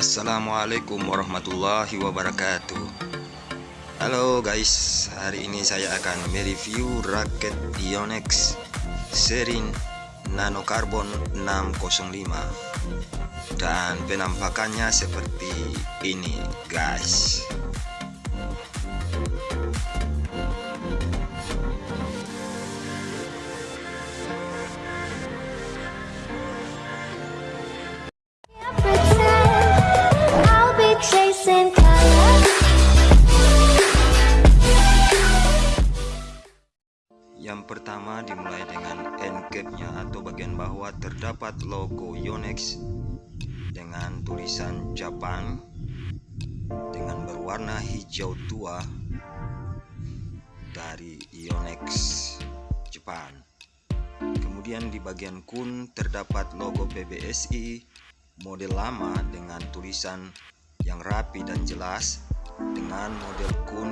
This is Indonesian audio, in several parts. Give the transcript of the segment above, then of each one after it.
Assalamualaikum warahmatullahi wabarakatuh. Halo guys hari ini saya akan mereview raket Ionex seri Nano Carbon 605 dan penampakannya seperti ini guys Yang pertama dimulai dengan end cap-nya atau bagian bawah terdapat logo Yonex dengan tulisan Jepang dengan berwarna hijau tua dari Yonex Jepang. Kemudian di bagian kun terdapat logo PBSI model lama dengan tulisan yang rapi dan jelas dengan model kun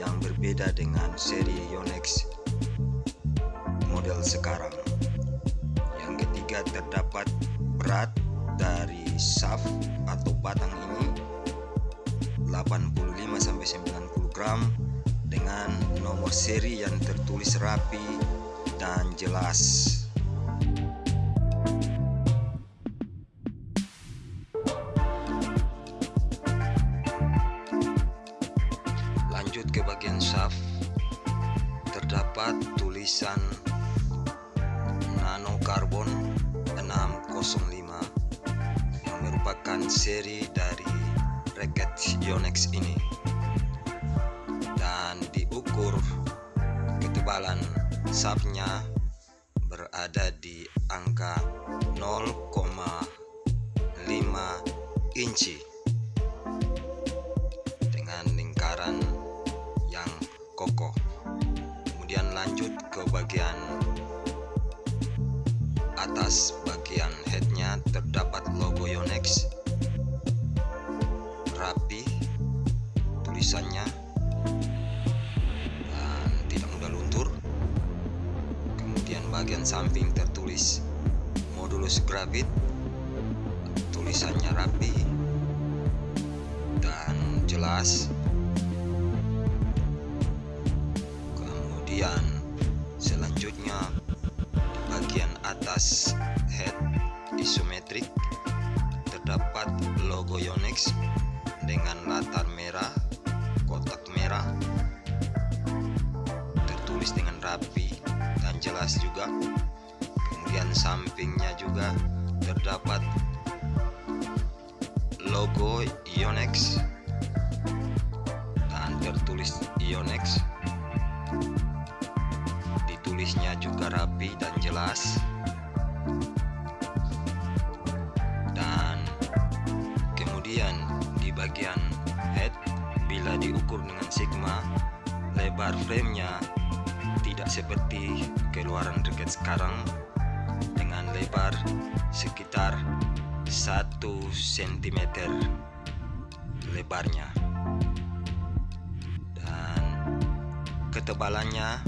yang berbeda dengan seri Yonex model sekarang. Yang ketiga terdapat berat dari shaft atau batang ini 85 sampai 90 gram dengan nomor seri yang tertulis rapi dan jelas. Lanjut ke bagian shaft terdapat tulisan yang merupakan seri dari raket Yonex ini. Dan diukur ketebalan shaftnya berada di angka 0,5 inci dengan lingkaran yang kokoh. Kemudian lanjut ke bagian atas bagian headnya terdapat logo Yonex. Rapi. Tulisannya. Dan tidak mudah luntur. Kemudian bagian samping tertulis modulus gravit. Tulisannya rapi. Dan jelas. Kemudian selanjutnya bagian atas Yonex dengan latar merah kotak merah tertulis dengan rapi dan jelas juga. Kemudian sampingnya juga terdapat logo Yonex dan tertulis Yonex tulisnya juga rapi dan jelas diukur dengan sigma lebar framenya tidak seperti keluaran raket sekarang dengan lebar sekitar 1 cm lebarnya. Dan ketebalannya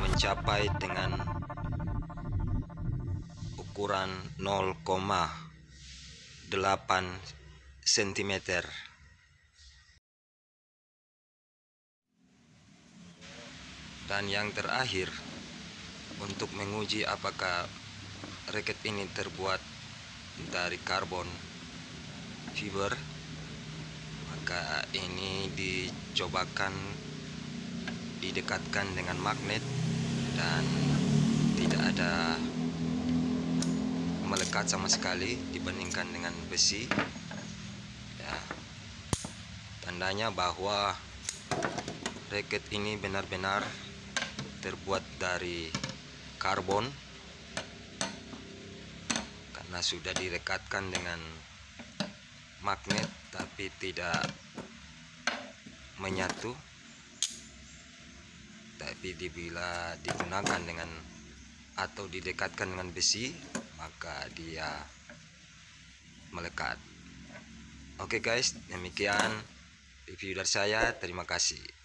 mencapai dengan ukuran 0,8 cm dan yang terakhir untuk menguji apakah raket ini terbuat dari karbon fiber maka ini dicobakan didekatkan dengan magnet dan tidak ada melekat sama sekali dibandingkan dengan besi tandanya bahwa raket ini benar-benar terbuat dari karbon. Karena sudah direkatkan dengan magnet tapi tidak menyatu. Tapi bila digunakan dengan atau didekatkan dengan besi maka dia melekat. Oke guys demikian review dari saya terima kasih